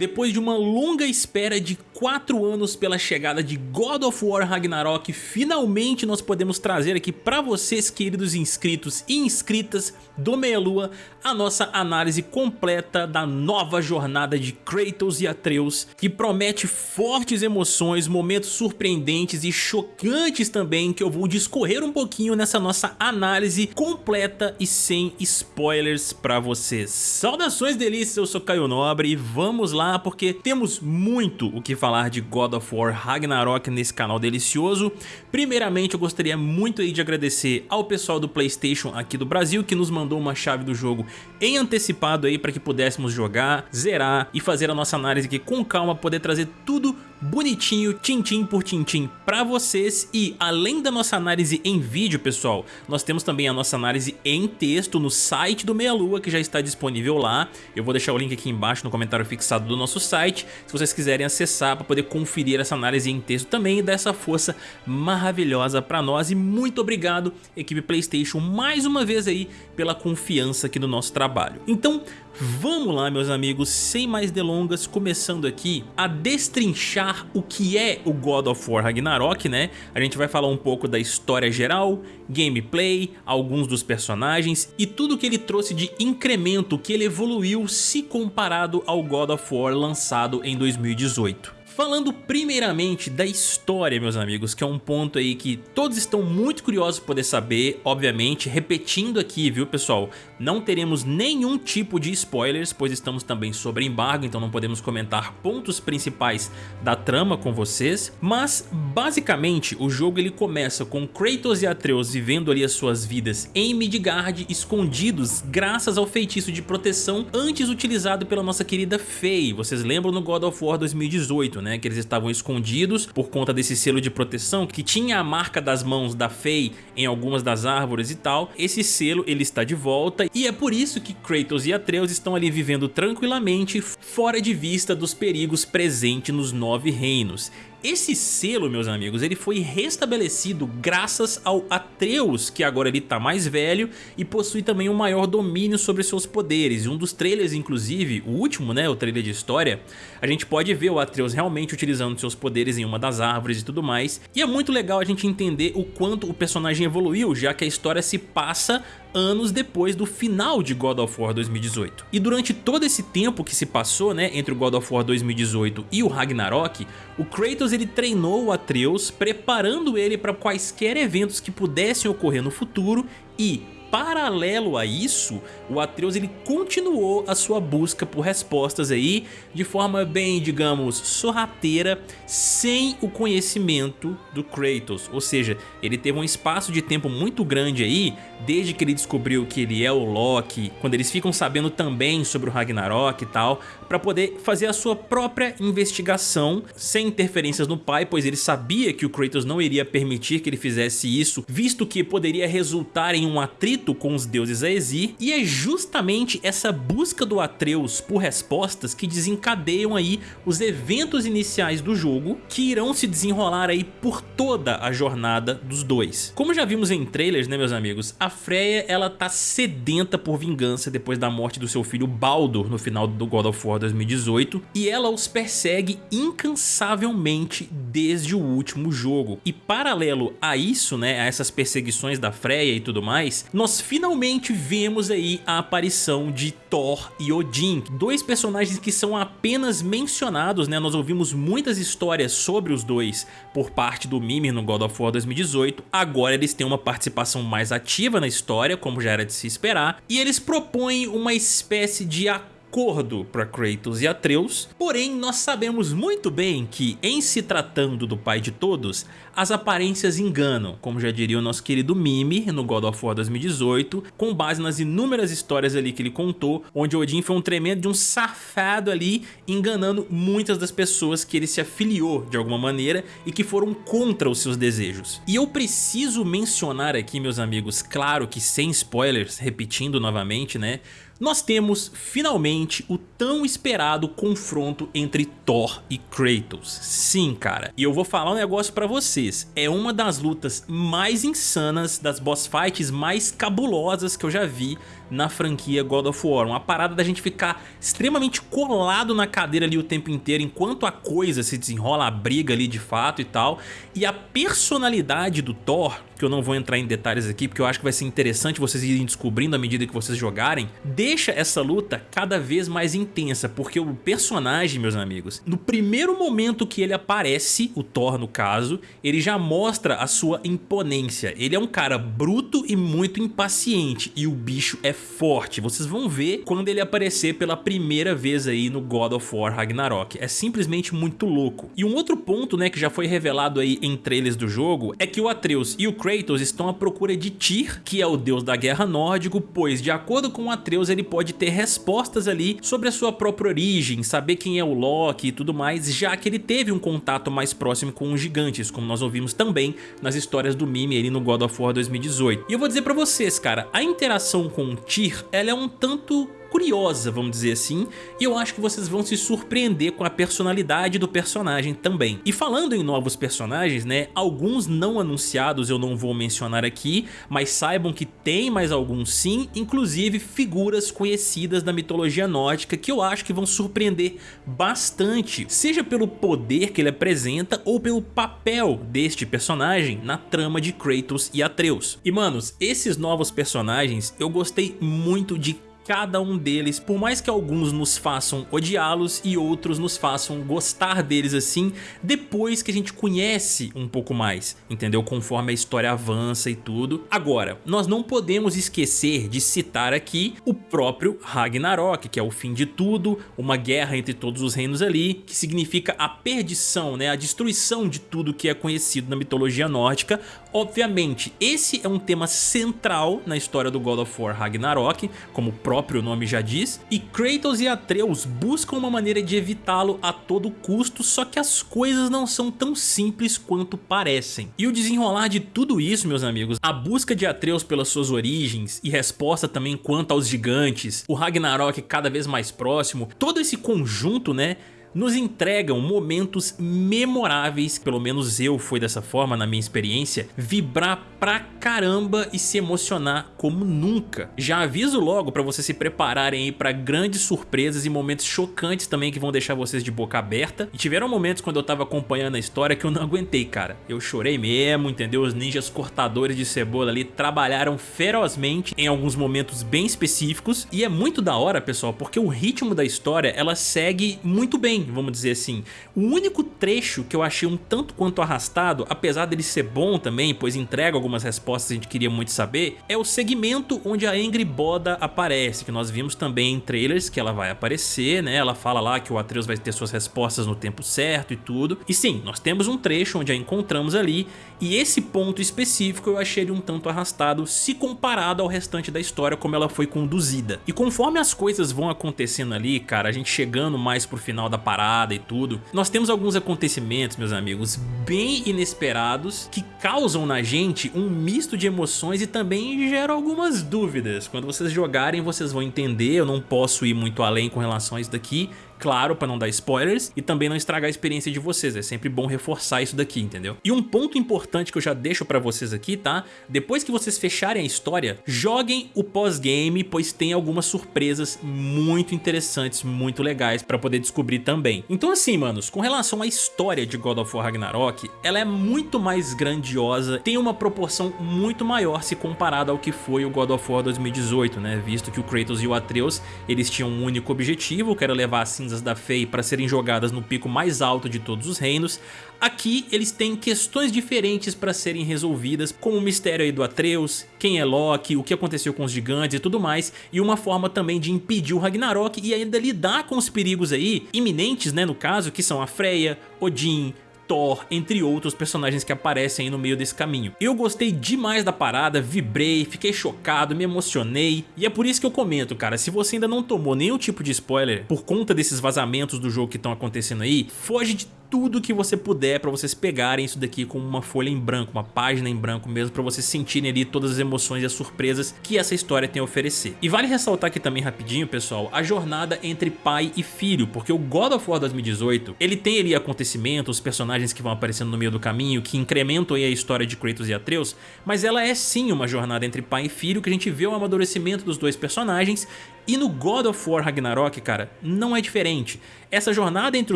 Depois de uma longa espera de 4 anos pela chegada de God of War Ragnarok, finalmente nós podemos trazer aqui para vocês, queridos inscritos e inscritas do Meia Lua, a nossa análise completa da nova jornada de Kratos e Atreus, que promete fortes emoções, momentos surpreendentes e chocantes também, que eu vou discorrer um pouquinho nessa nossa análise completa e sem spoilers para vocês. Saudações delícias, eu sou Caio Nobre e vamos lá porque temos muito o que falar de God of War Ragnarok nesse canal delicioso. Primeiramente eu gostaria muito aí de agradecer ao pessoal do Playstation aqui do Brasil que nos mandou uma chave do jogo em antecipado aí para que pudéssemos jogar, zerar e fazer a nossa análise aqui com calma, poder trazer tudo bonitinho, tintim por tintim para vocês e além da nossa análise em vídeo, pessoal, nós temos também a nossa análise em texto no site do Meia Lua que já está disponível lá. Eu vou deixar o link aqui embaixo no comentário fixado do nosso site, se vocês quiserem acessar para poder conferir essa análise em texto também e dar essa força maravilhosa para nós e muito obrigado equipe Playstation mais uma vez aí pela confiança aqui no nosso trabalho. Então Vamos lá meus amigos, sem mais delongas, começando aqui a destrinchar o que é o God of War Ragnarok, né? A gente vai falar um pouco da história geral, gameplay, alguns dos personagens e tudo que ele trouxe de incremento que ele evoluiu se comparado ao God of War lançado em 2018. Falando primeiramente da história, meus amigos, que é um ponto aí que todos estão muito curiosos poder saber, obviamente, repetindo aqui, viu pessoal, não teremos nenhum tipo de spoilers, pois estamos também sobre embargo, então não podemos comentar pontos principais da trama com vocês, mas basicamente o jogo ele começa com Kratos e Atreus vivendo ali as suas vidas em Midgard, escondidos graças ao feitiço de proteção antes utilizado pela nossa querida Faye, vocês lembram no God of War 2018, né? Né, que eles estavam escondidos por conta desse selo de proteção que tinha a marca das mãos da Faye em algumas das árvores e tal. Esse selo ele está de volta e é por isso que Kratos e Atreus estão ali vivendo tranquilamente fora de vista dos perigos presentes nos Nove Reinos. Esse selo, meus amigos, ele foi restabelecido graças ao Atreus, que agora ele tá mais velho e possui também um maior domínio sobre seus poderes. Um dos trailers, inclusive, o último, né, o trailer de história, a gente pode ver o Atreus realmente utilizando seus poderes em uma das árvores e tudo mais. E é muito legal a gente entender o quanto o personagem evoluiu, já que a história se passa anos depois do final de God of War 2018. E durante todo esse tempo que se passou né, entre o God of War 2018 e o Ragnarok, o Kratos ele treinou o Atreus, preparando ele para quaisquer eventos que pudessem ocorrer no futuro e paralelo a isso, o Atreus ele continuou a sua busca por respostas aí de forma bem, digamos, sorrateira, sem o conhecimento do Kratos. Ou seja, ele teve um espaço de tempo muito grande aí, desde que ele descobriu que ele é o Loki, quando eles ficam sabendo também sobre o Ragnarok e tal, para poder fazer a sua própria investigação, sem interferências no pai, pois ele sabia que o Kratos não iria permitir que ele fizesse isso, visto que poderia resultar em um atrito conflito com os deuses Aesir e é justamente essa busca do Atreus por respostas que desencadeiam aí os eventos iniciais do jogo que irão se desenrolar aí por toda a jornada dos dois. Como já vimos em trailers, né meus amigos, a Freya ela tá sedenta por vingança depois da morte do seu filho Baldur no final do God of War 2018 e ela os persegue incansavelmente desde o último jogo. E paralelo a isso, né, a essas perseguições da Freya e tudo mais, nós nós finalmente vemos aí a aparição de Thor e Odin, dois personagens que são apenas mencionados, né? Nós ouvimos muitas histórias sobre os dois por parte do Mimir no God of War 2018, agora eles têm uma participação mais ativa na história, como já era de se esperar, e eles propõem uma espécie de acordo acordo para Kratos e Atreus, porém nós sabemos muito bem que em se tratando do pai de todos, as aparências enganam, como já diria o nosso querido Mimir no God of War 2018, com base nas inúmeras histórias ali que ele contou, onde Odin foi um tremendo de um safado ali, enganando muitas das pessoas que ele se afiliou de alguma maneira e que foram contra os seus desejos. E eu preciso mencionar aqui, meus amigos, claro que sem spoilers, repetindo novamente, né, nós temos finalmente o tão esperado confronto entre Thor e Kratos. Sim, cara. E eu vou falar um negócio pra vocês. É uma das lutas mais insanas, das boss fights mais cabulosas que eu já vi na franquia God of War. Uma parada da gente ficar extremamente colado na cadeira ali o tempo inteiro enquanto a coisa se desenrola, a briga ali de fato e tal. E a personalidade do Thor que eu não vou entrar em detalhes aqui, porque eu acho que vai ser interessante vocês irem descobrindo à medida que vocês jogarem, deixa essa luta cada vez mais intensa, porque o personagem, meus amigos, no primeiro momento que ele aparece, o Thor no caso, ele já mostra a sua imponência. Ele é um cara bruto e muito impaciente, e o bicho é forte. Vocês vão ver quando ele aparecer pela primeira vez aí no God of War Ragnarok. É simplesmente muito louco. E um outro ponto, né, que já foi revelado aí em trailers do jogo, é que o Atreus e o Kratos estão à procura de Tyr, que é o deus da guerra nórdico, pois de acordo com Atreus ele pode ter respostas ali sobre a sua própria origem, saber quem é o Loki e tudo mais, já que ele teve um contato mais próximo com os gigantes, como nós ouvimos também nas histórias do Mime ali no God of War 2018. E eu vou dizer pra vocês, cara, a interação com Tyr, ela é um tanto curiosa, vamos dizer assim, e eu acho que vocês vão se surpreender com a personalidade do personagem também. E falando em novos personagens, né, alguns não anunciados eu não vou mencionar aqui, mas saibam que tem mais alguns sim, inclusive figuras conhecidas da mitologia nórdica que eu acho que vão surpreender bastante, seja pelo poder que ele apresenta ou pelo papel deste personagem na trama de Kratos e Atreus. E manos, esses novos personagens eu gostei muito de cada um deles, por mais que alguns nos façam odiá-los e outros nos façam gostar deles assim, depois que a gente conhece um pouco mais, entendeu? Conforme a história avança e tudo. Agora, nós não podemos esquecer de citar aqui o próprio Ragnarok, que é o fim de tudo, uma guerra entre todos os reinos ali, que significa a perdição, né? a destruição de tudo que é conhecido na mitologia nórdica. Obviamente, esse é um tema central na história do God of War Ragnarok, como o próprio nome já diz, e Kratos e Atreus buscam uma maneira de evitá-lo a todo custo, só que as coisas não são tão simples quanto parecem. E o desenrolar de tudo isso, meus amigos, a busca de Atreus pelas suas origens e resposta também quanto aos gigantes, o Ragnarok cada vez mais próximo, todo esse conjunto, né, nos entregam momentos memoráveis, pelo menos eu fui dessa forma na minha experiência, vibrar pra caramba e se emocionar como nunca. Já aviso logo pra vocês se prepararem aí pra grandes surpresas e momentos chocantes também que vão deixar vocês de boca aberta. E tiveram momentos quando eu tava acompanhando a história que eu não aguentei, cara. Eu chorei mesmo, entendeu? Os ninjas cortadores de cebola ali trabalharam ferozmente em alguns momentos bem específicos. E é muito da hora, pessoal, porque o ritmo da história, ela segue muito bem vamos dizer assim. O único trecho que eu achei um tanto quanto arrastado, apesar dele ser bom também, pois entrega algumas respostas que a gente queria muito saber, é o segmento onde a Angry Boda aparece, que nós vimos também em trailers que ela vai aparecer, né? Ela fala lá que o Atreus vai ter suas respostas no tempo certo e tudo. E sim, nós temos um trecho onde a encontramos ali, e esse ponto específico eu achei ele um tanto arrastado se comparado ao restante da história como ela foi conduzida. E conforme as coisas vão acontecendo ali, cara, a gente chegando mais pro final da parada e tudo, nós temos alguns acontecimentos, meus amigos, bem inesperados que causam na gente um misto de emoções e também geram algumas dúvidas. Quando vocês jogarem vocês vão entender, eu não posso ir muito além com relação a isso daqui, claro, para não dar spoilers e também não estragar a experiência de vocês, é sempre bom reforçar isso daqui, entendeu? E um ponto importante que eu já deixo para vocês aqui, tá? Depois que vocês fecharem a história, joguem o pós-game, pois tem algumas surpresas muito interessantes, muito legais para poder descobrir também. Então assim, manos, com relação à história de God of War Ragnarok, ela é muito mais grandiosa, tem uma proporção muito maior se comparado ao que foi o God of War 2018, né? Visto que o Kratos e o Atreus, eles tinham um único objetivo, que era levar a cinza cinzas da Fei para serem jogadas no pico mais alto de todos os reinos, aqui eles têm questões diferentes para serem resolvidas, como o mistério aí do Atreus, quem é Loki, o que aconteceu com os gigantes e tudo mais, e uma forma também de impedir o Ragnarok e ainda lidar com os perigos aí, iminentes né no caso, que são a Freya, Odin, Thor, entre outros personagens que aparecem aí no meio desse caminho. Eu gostei demais da parada, vibrei, fiquei chocado, me emocionei, e é por isso que eu comento, cara, se você ainda não tomou nenhum tipo de spoiler por conta desses vazamentos do jogo que estão acontecendo aí, foge de tudo que você puder para vocês pegarem isso daqui com uma folha em branco, uma página em branco mesmo, para vocês sentirem ali todas as emoções e as surpresas que essa história tem a oferecer. E vale ressaltar aqui também rapidinho, pessoal, a jornada entre pai e filho, porque o God of War 2018, ele tem ali acontecimentos, personagens que vão aparecendo no meio do caminho, que incrementam aí a história de Kratos e Atreus, mas ela é sim uma jornada entre pai e filho, que a gente vê o amadurecimento dos dois personagens e no God of War Ragnarok, cara, não é diferente. Essa jornada entre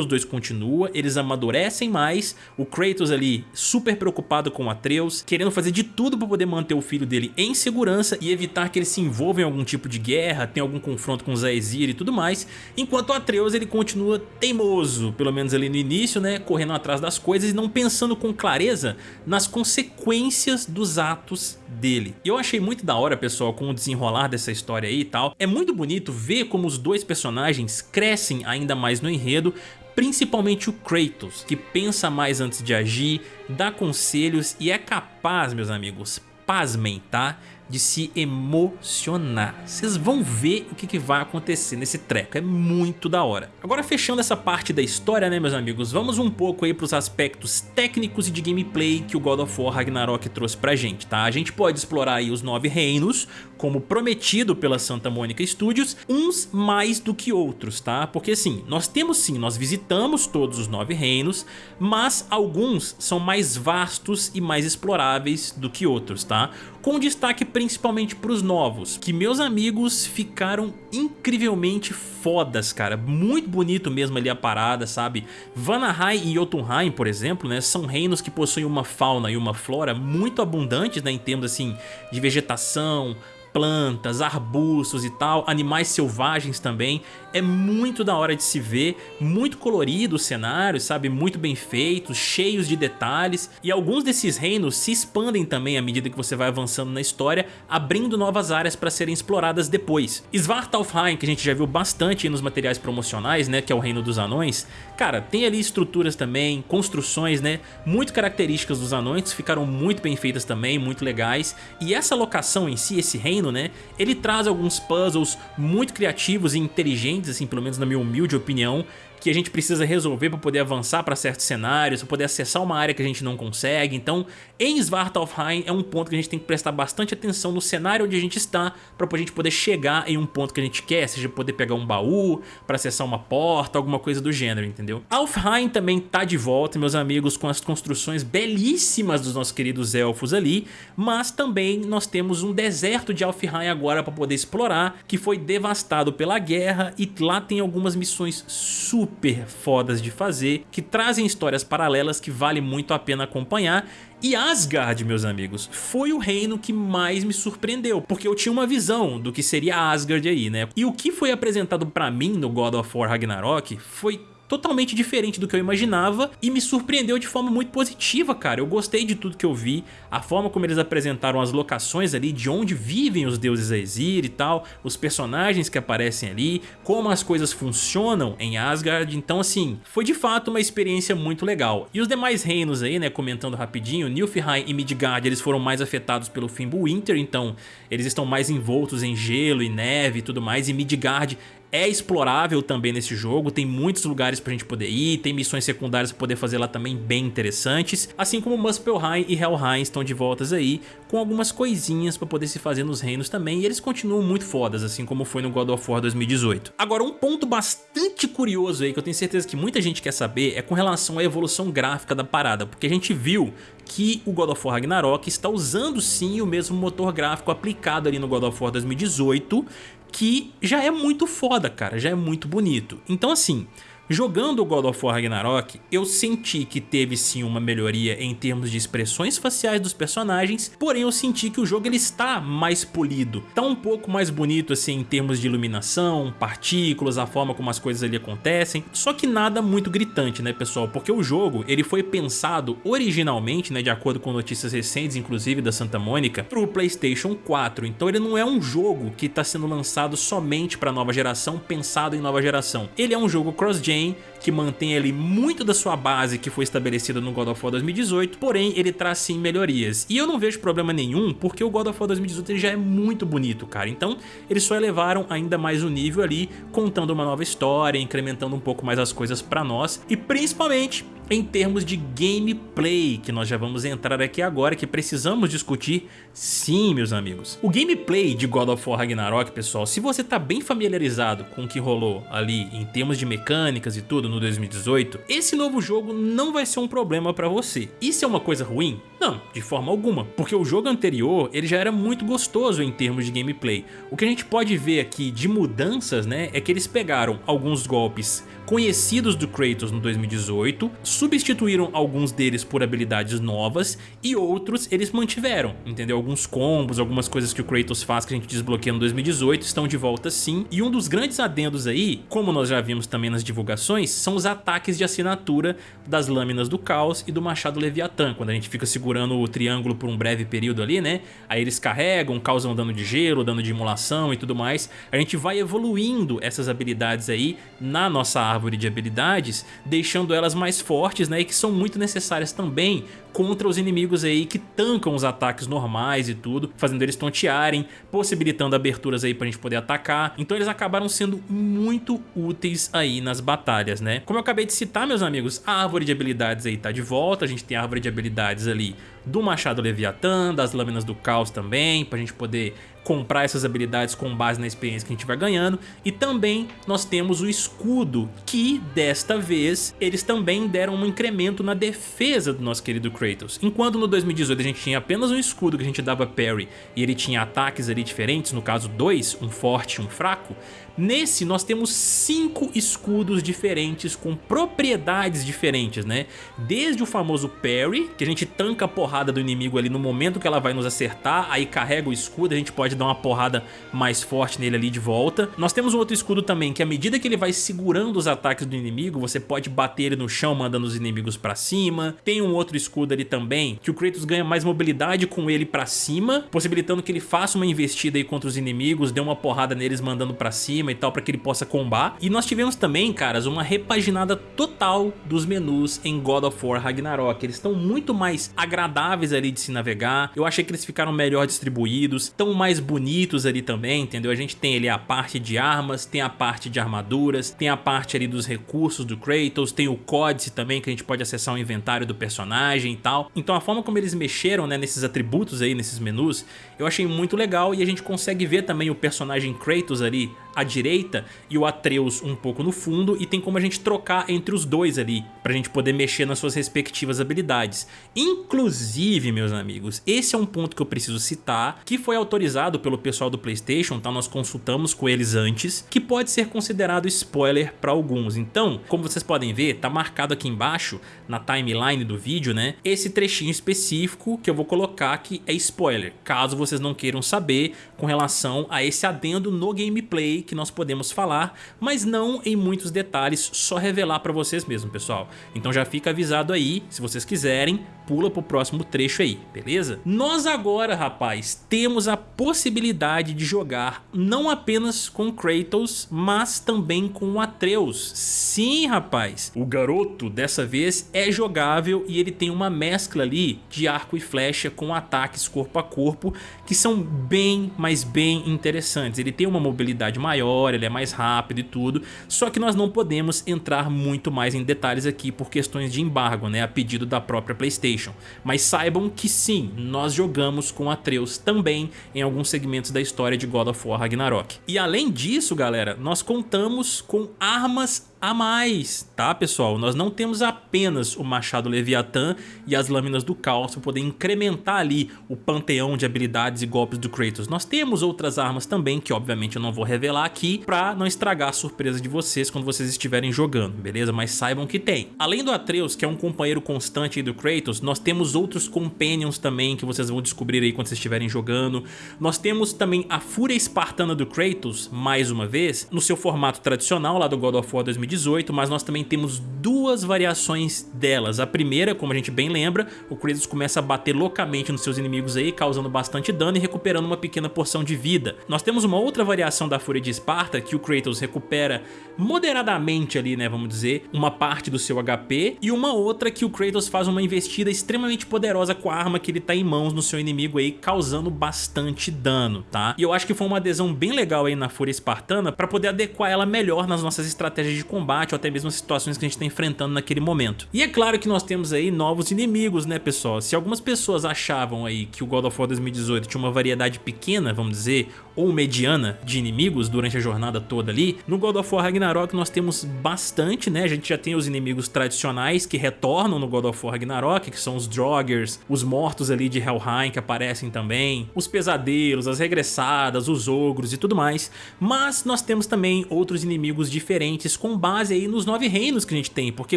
os dois continua, eles amadurecem mais, o Kratos ali super preocupado com Atreus, querendo fazer de tudo para poder manter o filho dele em segurança e evitar que ele se envolva em algum tipo de guerra, tenha algum confronto com Zaezir e tudo mais, enquanto Atreus ele continua teimoso, pelo menos ali no início, né, correndo atrás das coisas e não pensando com clareza nas consequências dos atos dele. E eu achei muito da hora, pessoal, com o desenrolar dessa história aí e tal. É muito bonito ver como os dois personagens crescem ainda mais no enredo, principalmente o Kratos, que pensa mais antes de agir, dá conselhos e é capaz, meus amigos, pasmem, tá? De se emocionar. Vocês vão ver o que, que, vai acontecer nesse treco, é muito da hora. Agora fechando essa parte da história, né meus amigos, vamos um pouco aí para os aspectos técnicos e de gameplay que o God of War Ragnarok trouxe pra gente, tá? A gente pode explorar aí os nove reinos, como prometido pela Santa Mônica Studios, uns mais do que outros, tá? Porque assim, nós temos sim, nós visitamos todos os nove reinos, mas alguns são mais vastos e mais exploráveis do que outros, tá? Com destaque principalmente para os novos, que meus amigos ficaram incrivelmente fodas, cara. Muito bonito mesmo ali a parada, sabe? Vanaheim e Jotunheim, por exemplo, né, são reinos que possuem uma fauna e uma flora muito abundantes, né, em termos assim de vegetação, plantas, arbustos e tal, animais selvagens também. É muito da hora de se ver, muito colorido o cenário, sabe? Muito bem feitos, cheios de detalhes. E alguns desses reinos se expandem também à medida que você vai avançando na história, abrindo novas áreas para serem exploradas depois. Svartalfheim, que a gente já viu bastante nos materiais promocionais, né? Que é o reino dos anões. Cara, tem ali estruturas também, construções, né? Muito características dos anões, ficaram muito bem feitas também, muito legais. E essa locação em si, esse reino, né? Ele traz alguns puzzles muito criativos e inteligentes, assim, pelo menos na minha humilde opinião, que a gente precisa resolver para poder avançar para certos cenários, para poder acessar uma área que a gente não consegue. Então, em Svartalfheim é um ponto que a gente tem que prestar bastante atenção no cenário onde a gente está para a gente poder chegar em um ponto que a gente quer, seja poder pegar um baú, para acessar uma porta, alguma coisa do gênero, entendeu? Alfheim também tá de volta, meus amigos, com as construções belíssimas dos nossos queridos elfos ali, mas também nós temos um deserto de Alfheim agora para poder explorar, que foi devastado pela guerra e lá tem algumas missões super super fodas de fazer, que trazem histórias paralelas que vale muito a pena acompanhar e Asgard, meus amigos, foi o reino que mais me surpreendeu, porque eu tinha uma visão do que seria Asgard aí, né? E o que foi apresentado pra mim no God of War Ragnarok foi totalmente diferente do que eu imaginava e me surpreendeu de forma muito positiva, cara. Eu gostei de tudo que eu vi, a forma como eles apresentaram as locações ali, de onde vivem os deuses Aesir e tal, os personagens que aparecem ali, como as coisas funcionam em Asgard. Então, assim, foi de fato uma experiência muito legal. E os demais reinos aí, né, comentando rapidinho, Nilfheim e Midgard, eles foram mais afetados pelo Fimbulwinter, então eles estão mais envoltos em gelo e neve e tudo mais, e Midgard é explorável também nesse jogo, tem muitos lugares pra gente poder ir, tem missões secundárias pra poder fazer lá também bem interessantes, assim como Muspelheim e Helheim estão de voltas aí, com algumas coisinhas pra poder se fazer nos reinos também, e eles continuam muito fodas, assim como foi no God of War 2018. Agora, um ponto bastante curioso aí, que eu tenho certeza que muita gente quer saber, é com relação à evolução gráfica da parada, porque a gente viu que o God of War Ragnarok está usando sim o mesmo motor gráfico aplicado ali no God of War 2018, que já é muito foda, cara, já é muito bonito. Então assim, Jogando o God of War Ragnarok, eu senti que teve sim uma melhoria em termos de expressões faciais dos personagens, porém eu senti que o jogo ele está mais polido, está um pouco mais bonito assim em termos de iluminação, partículas, a forma como as coisas ali acontecem, só que nada muito gritante né pessoal, porque o jogo ele foi pensado originalmente, né, de acordo com notícias recentes inclusive da Santa Mônica, para o Playstation 4, então ele não é um jogo que está sendo lançado somente para nova geração, pensado em nova geração, ele é um jogo cross-gen vem que mantém ali muito da sua base que foi estabelecida no God of War 2018, porém ele traz sim melhorias. E eu não vejo problema nenhum, porque o God of War 2018 já é muito bonito, cara. Então eles só elevaram ainda mais o nível ali, contando uma nova história, incrementando um pouco mais as coisas pra nós e principalmente em termos de gameplay, que nós já vamos entrar aqui agora, que precisamos discutir sim, meus amigos. O gameplay de God of War Ragnarok, pessoal, se você tá bem familiarizado com o que rolou ali em termos de mecânicas e tudo no 2018, esse novo jogo não vai ser um problema pra você. Isso é uma coisa ruim? Não, de forma alguma, porque o jogo anterior ele já era muito gostoso em termos de gameplay. O que a gente pode ver aqui de mudanças, né, é que eles pegaram alguns golpes conhecidos do Kratos no 2018, substituíram alguns deles por habilidades novas e outros eles mantiveram, entendeu? Alguns combos, algumas coisas que o Kratos faz que a gente desbloqueia no 2018 estão de volta sim. E um dos grandes adendos aí, como nós já vimos também nas divulgações, são os ataques de assinatura das lâminas do caos e do machado Leviatã, quando a gente fica segurando o triângulo por um breve período ali, né? Aí eles carregam, causam dano de gelo, dano de imolação e tudo mais. A gente vai evoluindo essas habilidades aí na nossa árvore de habilidades, deixando elas mais fortes né, e que são muito necessárias também contra os inimigos aí que tancam os ataques normais e tudo, fazendo eles tontearem, possibilitando aberturas aí pra gente poder atacar. Então eles acabaram sendo muito úteis aí nas batalhas, né? Como eu acabei de citar, meus amigos, a árvore de habilidades aí tá de volta, a gente tem a árvore de habilidades ali do Machado Leviatã, das Lâminas do Caos também, pra gente poder comprar essas habilidades com base na experiência que a gente vai ganhando. E também nós temos o escudo, que desta vez eles também deram um incremento na defesa do nosso querido Kratos. Enquanto no 2018 a gente tinha apenas um escudo que a gente dava parry e ele tinha ataques ali diferentes, no caso dois, um forte e um fraco, Nesse nós temos cinco escudos diferentes com propriedades diferentes, né? Desde o famoso parry, que a gente tanca a porrada do inimigo ali no momento que ela vai nos acertar, aí carrega o escudo, a gente pode dar uma porrada mais forte nele ali de volta. Nós temos um outro escudo também, que à medida que ele vai segurando os ataques do inimigo, você pode bater ele no chão mandando os inimigos pra cima. Tem um outro escudo ali também, que o Kratos ganha mais mobilidade com ele pra cima, possibilitando que ele faça uma investida aí contra os inimigos, dê uma porrada neles mandando pra cima, e tal para que ele possa combar. E nós tivemos também, caras, uma repaginada total dos menus em God of War Ragnarok. Eles estão muito mais agradáveis ali de se navegar. Eu achei que eles ficaram melhor distribuídos, estão mais bonitos ali também, entendeu? A gente tem ali a parte de armas, tem a parte de armaduras, tem a parte ali dos recursos do Kratos, tem o códice também que a gente pode acessar o inventário do personagem e tal. Então a forma como eles mexeram né, nesses atributos aí, nesses menus, eu achei muito legal e a gente consegue ver também o personagem Kratos ali à direita e o Atreus um pouco no fundo e tem como a gente trocar entre os dois ali pra gente poder mexer nas suas respectivas habilidades. Inclusive, meus amigos, esse é um ponto que eu preciso citar, que foi autorizado pelo pessoal do Playstation, tá? Nós consultamos com eles antes, que pode ser considerado spoiler para alguns. Então, como vocês podem ver, tá marcado aqui embaixo, na timeline do vídeo, né? Esse trechinho específico que eu vou colocar aqui é spoiler, caso vocês não queiram saber com relação a esse adendo no gameplay que nós podemos falar, mas não em muitos detalhes, só revelar para vocês mesmo, pessoal. Então já fica avisado aí, se vocês quiserem, pula pro próximo trecho aí, beleza? Nós agora, rapaz, temos a possibilidade de jogar não apenas com Kratos, mas também com Atreus. Sim, rapaz, o garoto dessa vez é jogável e ele tem uma mescla ali de arco e flecha com ataques corpo a corpo que são bem, mas bem interessantes. Ele tem uma mobilidade maior, ele é mais rápido e tudo, só que nós não podemos entrar muito mais em detalhes aqui por questões de embargo, né, a pedido da própria. Playstation. Mas saibam que sim, nós jogamos com Atreus também em alguns segmentos da história de God of War Ragnarok. E além disso, galera, nós contamos com armas a mais, tá pessoal? Nós não temos apenas o Machado Leviatã e as Lâminas do Caos para poder incrementar ali o panteão de habilidades e golpes do Kratos. Nós temos outras armas também, que obviamente eu não vou revelar aqui, para não estragar a surpresa de vocês quando vocês estiverem jogando, beleza? Mas saibam que tem. Além do Atreus, que é um companheiro constante do Kratos, nós temos outros Companions também que vocês vão descobrir aí quando vocês estiverem jogando. Nós temos também a Fúria Espartana do Kratos, mais uma vez, no seu formato tradicional lá do God of War 2018, mas nós também temos duas variações delas. A primeira, como a gente bem lembra, o Kratos começa a bater loucamente nos seus inimigos aí, causando bastante dano e recuperando uma pequena porção de vida. Nós temos uma outra variação da Fúria de Esparta, que o Kratos recupera moderadamente ali, né, vamos dizer, uma parte do seu HP, e uma outra que o Kratos faz uma investida extremamente poderosa com a arma que ele tá em mãos no seu inimigo aí, causando bastante dano, tá? E eu acho que foi uma adesão bem legal aí na Fúria Espartana para poder adequar ela melhor nas nossas estratégias de combate ou até mesmo as situações que a gente tá enfrentando naquele momento. E é claro que nós temos aí novos inimigos, né, pessoal? Se algumas pessoas achavam aí que o God of War 2018 tinha uma variedade pequena, vamos dizer, ou mediana de inimigos durante a jornada toda ali, no God of War Ragnarok nós temos bastante, né? A gente já tem os inimigos tradicionais que retornam no God of War Ragnarok, que são os Droggers, os mortos ali de Helheim que aparecem também, os pesadelos, as regressadas, os ogros e tudo mais, mas nós temos também outros inimigos diferentes com base aí nos nove reinos que a gente tem, porque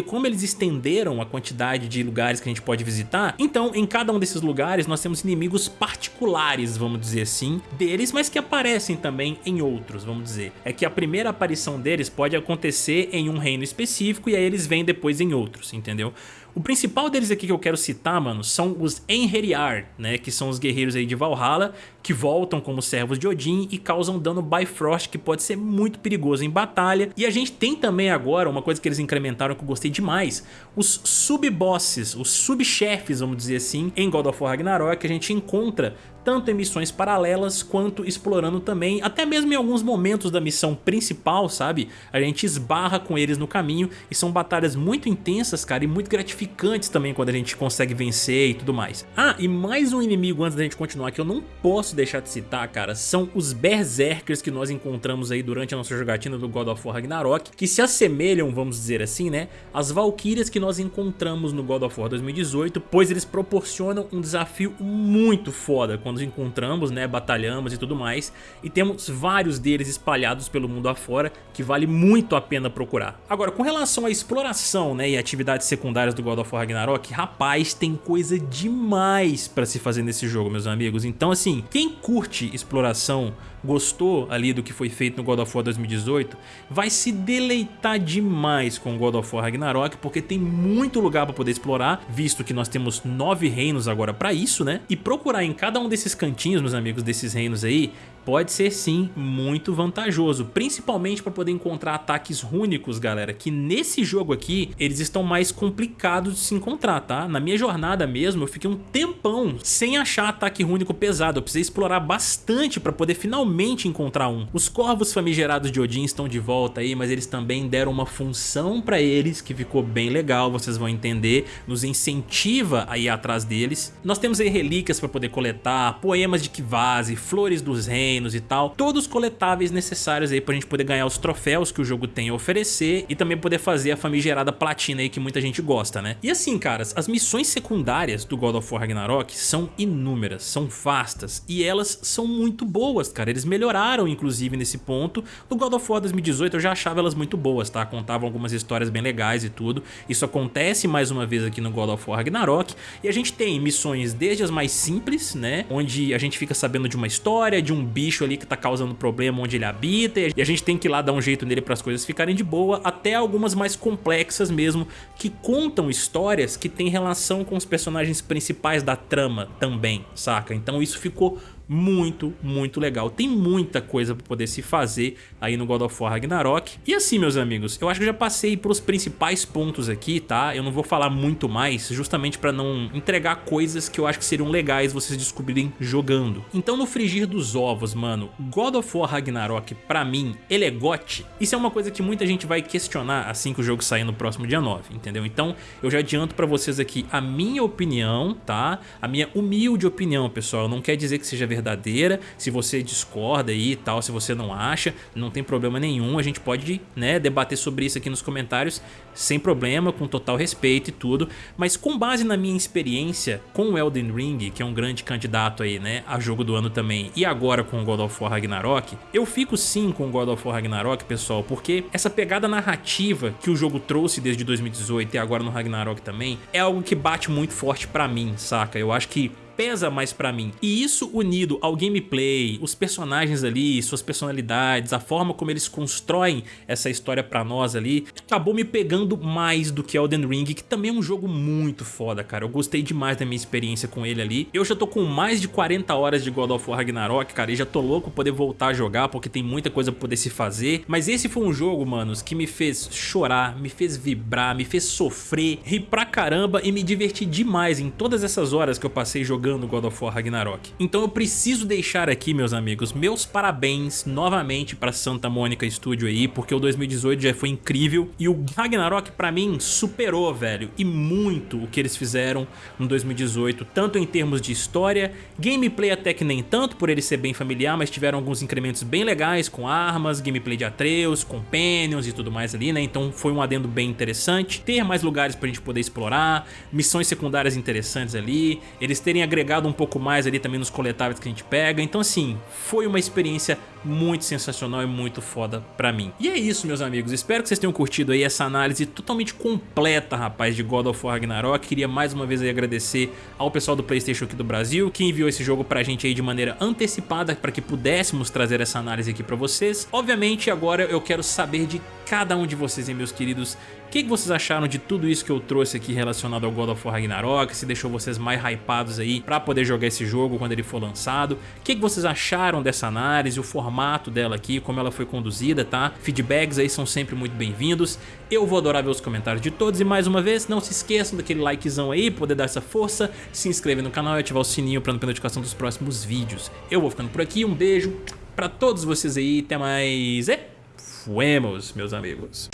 como eles estenderam a quantidade de lugares que a gente pode visitar, então em cada um desses lugares nós temos inimigos particulares, vamos dizer assim, deles, mas que aparecem também em outros, vamos dizer. É que a primeira aparição deles pode acontecer em um reino específico e aí eles vêm depois em outros, entendeu? O principal deles aqui que eu quero citar, mano, são os Enheriar, né, que são os guerreiros aí de Valhalla, que voltam como servos de Odin e causam dano Bifrost, que pode ser muito perigoso em batalha. E a gente tem também agora, uma coisa que eles incrementaram que eu gostei demais, os sub-bosses, os sub-chefes, vamos dizer assim, em God of War Ragnarok, que a gente encontra tanto em missões paralelas quanto explorando também, até mesmo em alguns momentos da missão principal, sabe? A gente esbarra com eles no caminho e são batalhas muito intensas, cara, e muito gratificantes também quando a gente consegue vencer e tudo mais. Ah, e mais um inimigo antes da gente continuar que eu não posso deixar de citar, cara, são os Berserkers que nós encontramos aí durante a nossa jogatina do God of War Ragnarok, que se assemelham, vamos dizer assim, né, às Valkyrias que nós encontramos no God of War 2018, pois eles proporcionam um desafio muito foda quando nos encontramos, né, batalhamos e tudo mais, e temos vários deles espalhados pelo mundo afora, que vale muito a pena procurar. Agora, com relação à exploração, né, e atividades secundárias do God of War Ragnarok, rapaz, tem coisa demais pra se fazer nesse jogo, meus amigos. Então, assim, quem curte exploração, gostou ali do que foi feito no God of War 2018, vai se deleitar demais com God of War Ragnarok, porque tem muito lugar para poder explorar, visto que nós temos nove reinos agora para isso, né? E procurar em cada um desses cantinhos, meus amigos, desses reinos aí, pode ser sim muito vantajoso, principalmente para poder encontrar ataques rúnicos, galera, que nesse jogo aqui eles estão mais complicados de se encontrar, tá? Na minha jornada mesmo eu fiquei um tempão sem achar ataque rúnico pesado, eu precisei explorar bastante para poder finalmente encontrar um. Os corvos famigerados de Odin estão de volta aí, mas eles também deram uma função para eles que ficou bem legal, vocês vão entender, nos incentiva a ir atrás deles. Nós temos aí relíquias para poder coletar, poemas de Kivase, flores dos reinos, e tal, todos coletáveis necessários aí pra gente poder ganhar os troféus que o jogo tem a oferecer e também poder fazer a famigerada platina aí que muita gente gosta, né? E assim, caras, as missões secundárias do God of War Ragnarok são inúmeras, são vastas e elas são muito boas, cara. Eles melhoraram, inclusive, nesse ponto. No God of War 2018 eu já achava elas muito boas, tá? Contavam algumas histórias bem legais e tudo. Isso acontece mais uma vez aqui no God of War Ragnarok e a gente tem missões desde as mais simples, né? Onde a gente fica sabendo de uma história, de um bicho ali que tá causando problema onde ele habita e a gente tem que ir lá dar um jeito nele para as coisas ficarem de boa, até algumas mais complexas mesmo, que contam histórias que tem relação com os personagens principais da trama também, saca? Então isso ficou muito, muito legal. Tem muita coisa para poder se fazer aí no God of War Ragnarok. E assim, meus amigos, eu acho que eu já passei pelos principais pontos aqui, tá? Eu não vou falar muito mais, justamente para não entregar coisas que eu acho que seriam legais vocês descobrirem jogando. Então no frigir dos ovos, mano, God of War Ragnarok, pra mim, ele é gote. Isso é uma coisa que muita gente vai questionar assim que o jogo sair no próximo dia 9, entendeu? Então eu já adianto pra vocês aqui a minha opinião, tá? A minha humilde opinião, pessoal. Não quer dizer que seja verdade verdadeira, se você discorda aí e tal, se você não acha, não tem problema nenhum, a gente pode né, debater sobre isso aqui nos comentários sem problema, com total respeito e tudo, mas com base na minha experiência com o Elden Ring, que é um grande candidato aí, né, a jogo do ano também, e agora com o God of War Ragnarok, eu fico sim com o God of War Ragnarok, pessoal, porque essa pegada narrativa que o jogo trouxe desde 2018 e agora no Ragnarok também, é algo que bate muito forte pra mim, saca? Eu acho que pesa mais pra mim. E isso unido ao gameplay, os personagens ali, suas personalidades, a forma como eles constroem essa história pra nós ali, acabou me pegando mais do que Elden Ring, que também é um jogo muito foda, cara. Eu gostei demais da minha experiência com ele ali. Eu já tô com mais de 40 horas de God of War Ragnarok, cara, e já tô louco poder voltar a jogar, porque tem muita coisa pra poder se fazer. Mas esse foi um jogo, manos, que me fez chorar, me fez vibrar, me fez sofrer, rir pra caramba e me divertir demais em todas essas horas que eu passei jogando God of War Ragnarok. Então eu preciso deixar aqui, meus amigos, meus parabéns novamente pra Santa Mônica Studio aí, porque o 2018 já foi incrível e o Ragnarok pra mim superou, velho, e muito o que eles fizeram no 2018, tanto em termos de história, gameplay até que nem tanto, por ele ser bem familiar, mas tiveram alguns incrementos bem legais com armas, gameplay de Atreus, companions e tudo mais ali, né, então foi um adendo bem interessante, ter mais lugares pra gente poder explorar, missões secundárias interessantes ali, eles terem agregado um pouco mais ali também nos coletáveis que a gente pega, então assim, foi uma experiência muito sensacional e muito foda pra mim. E é isso, meus amigos, espero que vocês tenham curtido aí essa análise totalmente completa, rapaz, de God of War Ragnarok. Queria mais uma vez aí agradecer ao pessoal do Playstation aqui do Brasil, que enviou esse jogo pra gente aí de maneira antecipada, para que pudéssemos trazer essa análise aqui pra vocês. Obviamente, agora eu quero saber de cada um de vocês, hein, meus queridos, o que, que, vocês acharam de tudo isso que eu trouxe aqui relacionado ao God of War Ragnarok? Se deixou vocês mais hypados aí pra poder jogar esse jogo quando ele for lançado? O que, que, vocês acharam dessa análise, o formato dela aqui, como ela foi conduzida, tá? Feedbacks aí são sempre muito bem-vindos. Eu vou adorar ver os comentários de todos e mais uma vez, não se esqueçam daquele likezão aí, poder dar essa força, se inscrever no canal e ativar o sininho pra não perder notificação dos próximos vídeos. Eu vou ficando por aqui, um beijo pra todos vocês aí, até mais e fuemos, meus amigos.